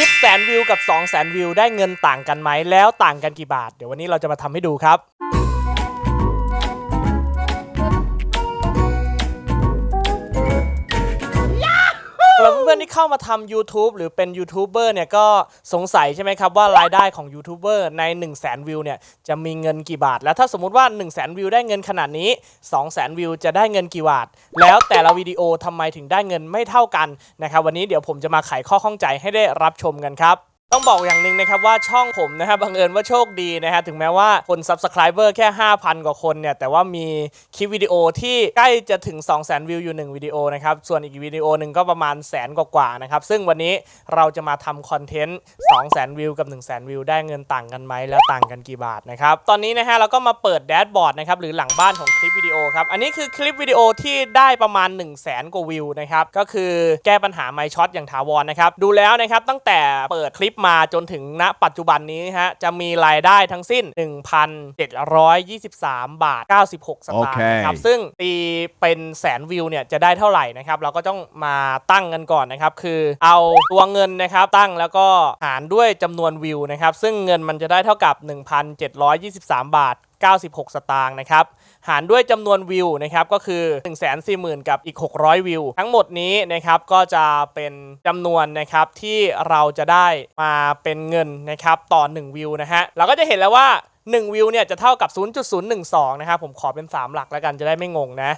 คลิปแสนวิวกับ 2 0 0แสนวิวได้เงินต่างกันไหม แล้วต่างกันกี่บาท เดี๋ยววันนี้เราจะมาทำให้ดูครับ เพื่อนๆที่เข้ามาทำ YouTube หรือเป็นยูทูบเบอร์เนี่ยก็สงสัยใช่ไหมครับว่ารายได้ของยูทูบเบอร์ใน 1 0 0 0 0แสนวิวเนี่ยจะมีเงินกี่บาท แล้วถ้าสมมุติว่า 1 0 0 0 0แสนวิวได้เงินขนาดนี้ 2 0 0แสนวิวจะได้เงินกี่บาท แล้วแต่ละวิดีโอทำไมถึงได้เงินไม่เท่ากันนะครับวันนี้เดี๋ยวผมจะมาไขข้อข้องใจให้ได้รับชมกันครับ ต้องบอกอย่างหนึ่งนะครับว่าช่องผมนะครับบังเอิญว่าโชคดีนะฮะถึงแม้ว่าคน Subscriber แค่ 5,000 กว่าคนเนี่ย แต่ว่ามีคลิปวิดีโอที่ใกล้จะถึง 2 0 0 0 0 0 วิวอยู่ 1 วิดีโอนะครับ ส่วนอีกวิดีโอหนึ่งก็ประมาณแสนกว่าๆนะครับ ซึ่งวันนี้เราจะมาทำคอนเทนต์ 2 0 0 0 0 0 วิวกับ 1 0 0 0 0 0 วิว ได้เงินต่างกันไหมแล้วต่างกันกี่บาทนะครับ ตอนนี้นะฮะเราก็มาเปิดแดชบอร์ดนะครับหรือหลังบ้านของคลิปวิดีโอครับอันนี้คือคลิปวิดีโอที่ได้ประมาณ 1 0 0 0 0แสนกว่าวิวนะครับก็คือแก้ปัญหาไมค์ช็อตอย่างถาวรนะครับดูแล้วนะครับตั้งแต่เปิดคลิปมาจนถึงณปัจจุบันนี้ฮะจะมีรายได้ทั้งสิ้น 1,723 บาท 96 สตางค์โอเคนะครับ ซึ่งตีเป็นแสนวิวเนี่ยจะได้เท่าไหร่นะครับ เราก็ต้องมาตั้งกันก่อนนะครับ คือเอาตัวเงินนะครับตั้งแล้วก็หารด้วยจำนวนวิวนะครับ ซึ่งเงินมันจะได้เท่ากับ 1,723 บาท 96 สตางค์นะครับ หารด้วยจำนวนวิวนะครับก็คือ 1 4 0 0 0 0 กับอีก 600 วิว ทั้งหมดนี้นะครับก็จะเป็นจำนวนนะครับที่เราจะได้มาเป็นเงินนะครับต่อ 1 วิวนะฮะเราก็จะเห็นแล้วว่า 1 วิวเนี่ยจะเท่ากับ 0.012 นะครับ ผมขอเป็น 3 หลักแล้วกันจะได้ไม่งงนะ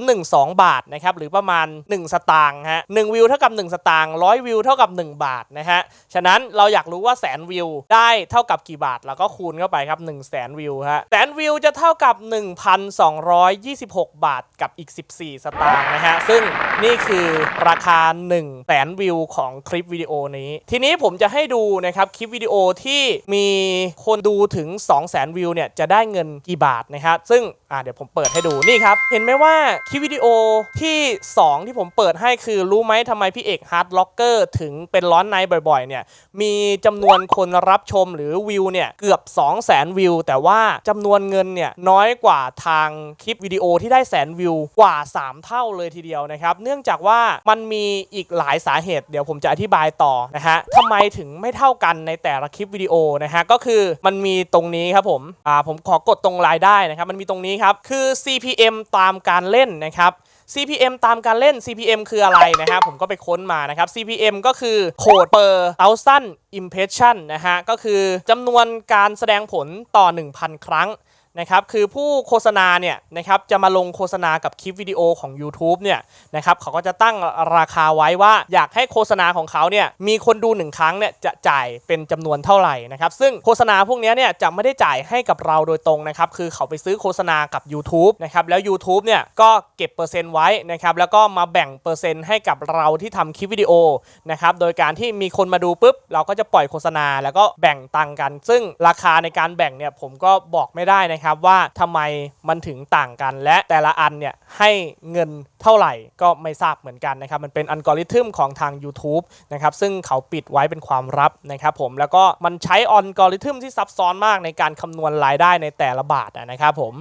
0.012 บาทนะครับ หรือประมาณ 1 สตางค์ฮะ1วิวเท่ากับ 1 สตางค์100 วิวเท่ากับ 1 บาทนะฮะ ฉะนั้นเราอยากรู้ว่าแสนวิวได้เท่ากับกี่บาทเราก็คูณเข้าไปครับ1แสนวิวฮะแสนวิวจะเท่ากับ 1,226 บาทกับอีก 14 สตางค์นะฮะ ซึ่งนี่คือราคา1แสนวิวของคลิปวิดีโอนี้ ทีนี้ผมจะให้ดูนะครับคลิปวิดีโอที่มีคนดูถึง2 0 0 0 0 0 วิวเนี่ยจะได้เงินกี่บาทนะครับ ซึ่งเดี๋ยวผมเปิดให้ดูนี่ครับ เห็นไหมว่าคลิปวิดีโอที่ 2 ที่ผมเปิดให้คือรู้ไหมทำไมพี่เอก HEARTROCKER ถึงเป็นร้อนในบ่อยๆเนี่ยมีจำนวนคนรับชมหรือวิวเนี่ยเกือบ 2 0 0 0 0 0 วิว แต่ว่าจำนวนเงินเนี่ยน้อยกว่าทางคลิปวิดีโอที่ได้แสนวิวกว่า 3 เท่าเลยทีเดียวนะครับเนื่องจากว่ามันมีอีกหลายสาเหตุ เดี๋ยวผมจะอธิบายต่อนะฮะทำไมถึงไม่เท่ากันในแต่ละคลิปวิดีโอนะฮะก็คือมันมีตรงงนี้ครับผมอ่าผมขอกดตรงรายได้นะครับ มันมีตรงนี้ครับคือ CPM ตามการเล่นนะครับ CPM ตามการเล่น CPM คืออะไรนะครับ ผมก็ไปค้นมานะครับ CPM ก็คือ Code per thousand impression นะฮะ ก็คือจำนวนการแสดงผลต่อ 1,000 ครั้ง นะครับคือผู้โฆษณาเนี่ยนะครับจะมาลงโฆษณากับคลิปวิดีโอของ YouTube เนี่ยนะครับเขาก็จะตั้งราคาไว้ว่าอยากให้โฆษณาของเขาเนี่ยมีคนดูหนึ่งครั้งเนี่ยจะจ่ายเป็นจำนวนเท่าไหร่นะครับซึ่งโฆษณาพวกนี้เนี่ยจะไม่ได้จ่ายให้กับเราโดยตรงนะครับคือเขาไปซื้อโฆษณากับ YouTube นะครับแล้ว YouTube เนี่ยก็เก็บเปอร์เซ็นต์ไว้นะครับแล้วก็มาแบ่งเปอร์เซ็นต์ให้กับเราที่ทำคลิปวิดีโอนะครับโดยการที่มีคนมาดูปุ๊บเราก็จะปล่อยโฆษณา แล้วก็แบ่งตังค์กัน ซึ่งราคาในการแบ่งเนี่ยผมก็บอกไม่ได้นะครับว่าทำไมมันถึงต่างกัน และแต่ละอันเนี่ยให้เงินเท่าไหร่ก็ไม่ทราบเหมือนกันนะครับมันเป็นอัลกอริทึมของทาง YouTube นะครับซึ่งเขาปิดไว้เป็นความลับนะครับผมแล้วก็มันใช้อัลกอริทึมที่ซับซ้อนมากในการคำนวณรายได้ในแต่ละบาทนะครับผม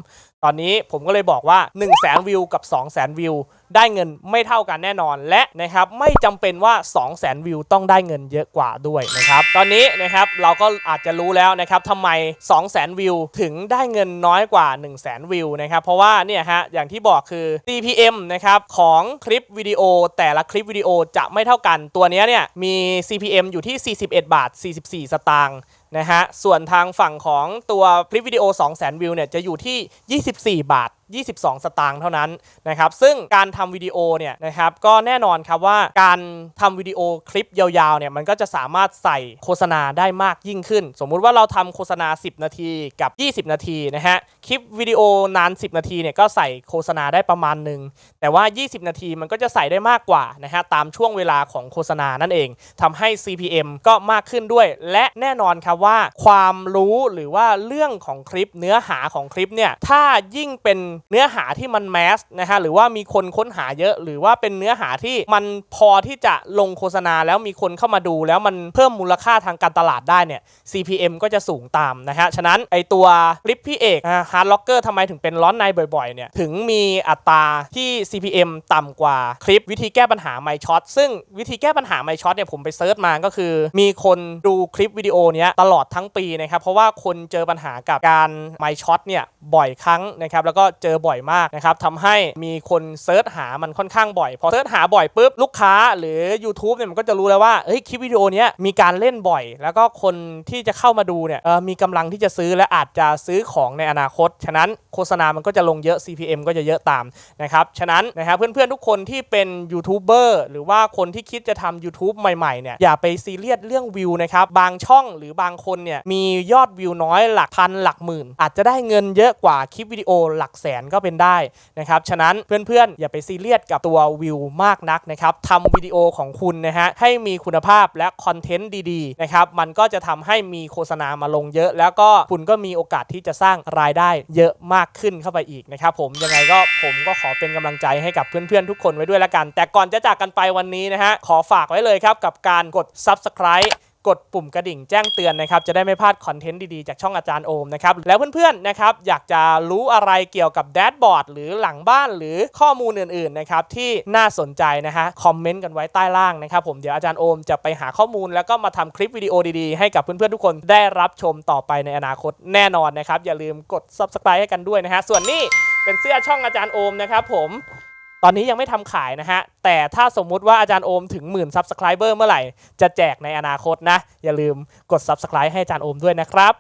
ตอนนี้ผมก็เลยบอกว่า 1 0 0 0 0แสนวิวกับ 2 0 0แสนวิว ได้เงินไม่เท่ากันแน่นอน และนะครับไม่จำเป็นว่า 2 0 0แสนวิวต้องได้เงินเยอะกว่าด้วยนะครับตอนนี้นะครับเราก็อาจจะรู้แล้วนะครับทำไม 2 0 0แสนวิว ถึงได้เงินน้อยกว่า 1 0 0 0 0แสนวิวนะครับเพราะว่าเนี่ยฮะอย่างที่บอกคือ CPM นะครับของคลิปวิดีโอแต่ละคลิปวิดีโอจะไม่เท่ากันตัวนี้เนี่ยมี CPM อยู่ที่ 41 บาท 44 สตางค์ นะฮะส่วนทางฝั่งของตัวคลิปวิดีโอ 2 0 0 0 0 0 วิวเนี่ยจะอยู่ที่ 24 บาท 22 สตางค์เท่านั้นนะครับซึ่งการทำวิดีโอเนี่ยนะครับก็แน่นอนครับว่าการทำวิดีโอคลิปยาวๆเนี่ยมันก็จะสามารถใส่โฆษณาได้มากยิ่งขึ้น สมมุติว่าเราทำโฆษณา 10 นาทีกับ 20 นาทีนะฮะคลิปวิดีโอนาน 10 นาทีเนี่ยก็ใส่โฆษณาได้ประมาณหนึ่งแต่ว่า 20 นาทีมันก็จะใส่ได้มากกว่านะฮะตามช่วงเวลาของโฆษณานั่นเองทำให้ CPM ก็มากขึ้นด้วย และแน่นอนครับว่าความรู้หรือว่าเรื่องของคลิปเนื้อหาของคลิปเนี่ยถ้ายิ่งเป็นเนื้อหาที่มัน mass นะฮะหรือว่ามีคนค้นหาเยอะ หรือว่าเป็นเนื้อหาที่มันพอที่จะลงโฆษณาแล้วมีคนเข้ามาดู แล้วมันเพิ่มมูลค่าทางการตลาดได้เนี่ย CPM ก็จะสูงตามนะฮะฉะนั้นไอตัวคลิปพี่เอก HEARTROCKER ทำไมถึงเป็นร้อนในบ่อยๆเนี่ยถึงมีอัตราที่ CPM ต่ำกว่าคลิปวิธีแก้ปัญหาไมค์ช็อตซึ่งวิธีแก้ปัญหาไมค์ช็อตเนี่ยผมไป search มาก็คือ มีคนดูคลิปวิดีโอเนี้ยตลอดทั้งปีนะครับเพราะว่าคนเจอปัญหากับการไมค์ช็อตเนี่ยบ่อยครั้งนะครับแล้วก็เจอบ่อยมากนะครับทำให้มีคน search หามันค่อนข้างบ่อย พอ search หาบ่อยปุ๊บลูกค้าหรือ YouTube เนี่ยมันก็จะรู้แล้วว่าเฮ้ยคลิปวิดีโอนี้มีการเล่นบ่อย แล้วก็คนที่จะเข้ามาดูเนี่ยมีกำลังที่จะซื้อและอาจจะซื้อของในอนาคต ฉะนั้นโฆษณามันก็จะลงเยอะ CPM ก็จะเยอะตามนะครับฉะนั้นนะครับเพื่อนๆทุกคนที่เป็นยูทูบเบอร์หรือว่าคนที่คิดจะทำ YouTube ใหม่ๆเนี่ยอย่าไปซีเรียสเรื่องวิวนะครับบางช่องหรือบางคนเนี่ยมียอดวิวน้อยหลักพันหลักหมื่น อาจจะได้เงินเยอะกว่าคลิปวิดีโอหลักแสนก็เป็นได้นะครับ ฉะนั้นเพื่อนๆ อย่าไปซีเรียสกับตัววิวมากนักนะครับทำวิดีโอของคุณนะฮะให้มีคุณภาพและคอนเทนต์ดีๆนะครับมันก็จะทำให้มีโฆษณามาลงเยอะ แล้วก็คุณก็มีโอกาสที่จะสร้างรายได้เยอะมากขึ้นเข้าไปอีกนะครับผมยังไงก็ผมก็ขอเป็นกำลังใจให้กับเพื่อนๆ ทุกคนไว้ด้วยละกัน แต่ก่อนจะจากกันไปวันนี้นะฮะขอฝากไว้เลยครับกับการกด subscribe กดปุ่มกระดิ่งแจ้งเตือนนะครับ จะได้ไม่พลาดคอนเทนต์ดีๆ จากช่องอาจารย์โอมนะครับ แล้วเพื่อนๆนะครับอยากจะรู้อะไรเกี่ยวกับแดชบอร์ดหรือหลังบ้านหรือข้อมูลอื่นๆนะครับที่น่าสนใจนะฮะคอมเมนต์กันไว้ใต้ล่างนะครับผมเดี๋ยวอาจารย์โอมจะไปหาข้อมูล แล้วก็มาทำคลิปวิดีโอดีๆ ให้กับเพื่อนๆทุกคนได้รับชมต่อไปในอนาคตแน่นอนนะครับอย่าลืมกด subscribe ให้กันด้วยนะฮะส่วนนี้เป็นเสื้อช่องอาจารย์โอมนะครับผม ตอนนี้ยังไม่ทำขายนะฮะ แต่ถ้าสมมุติว่าอาจารย์โอมถึงหมื่นซับสไครเบอร์เมื่อไหร่ จะแจกในอนาคตนะ อย่าลืมกด subscribe ให้อาจารย์โอมด้วยนะครับ